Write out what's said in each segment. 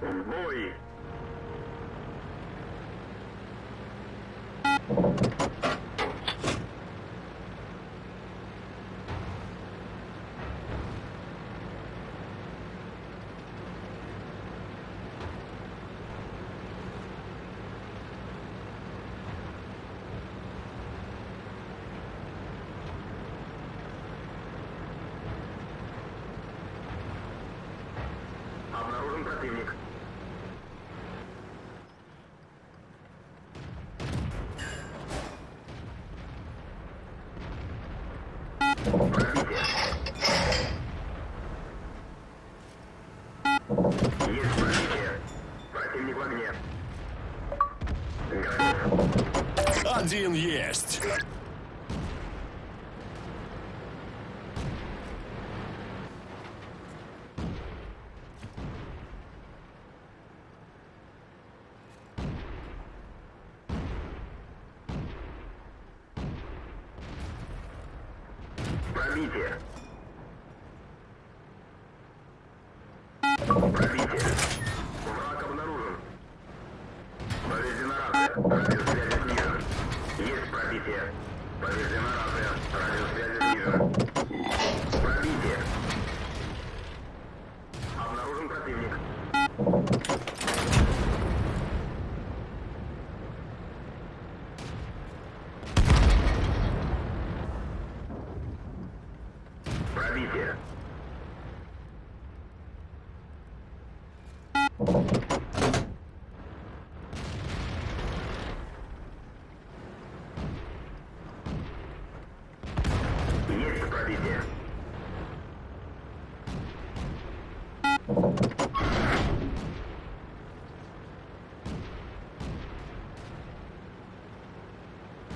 В бой! Противник. Пробитие. Есть пробитие. Противник в огне. Один есть. Пробитие. Враг обнаружен. Повреждена рация. Радиосвязь снижен. Есть пробитие. Повреждена рация. Радиосвязь снижен. Пробитие. Обнаружен противник. Пробитие. Есть пробитие.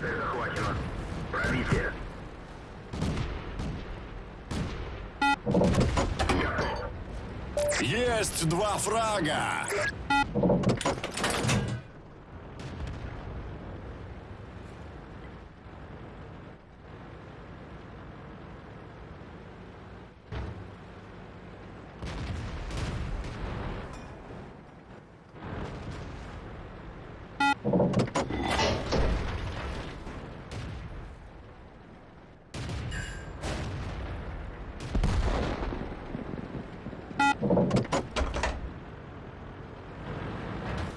Цель захвачена. Есть два фрага.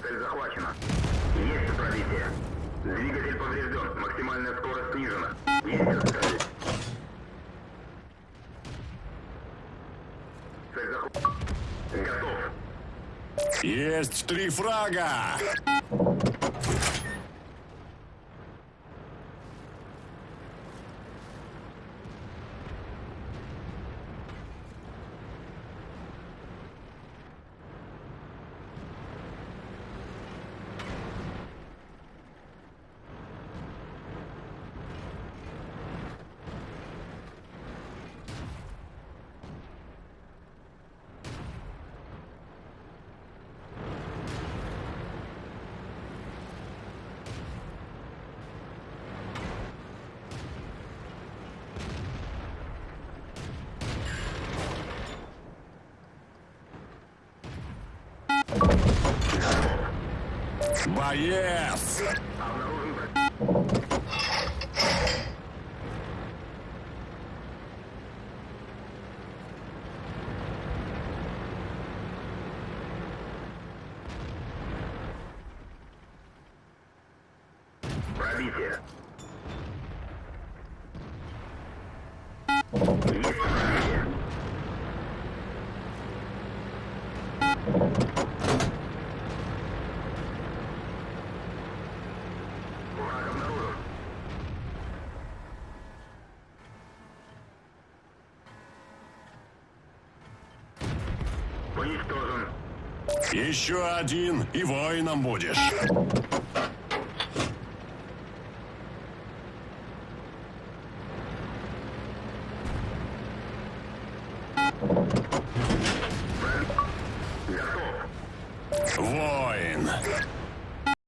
Цель захвачена. Есть пробитие. Двигатель поврежден. Максимальная скорость снижена. Цель захвачена. Готов. Есть три фрага. Боец. Пробитие. Есть пробитие. Уничтожен. Еще один, и воином будешь. Готов. Воин.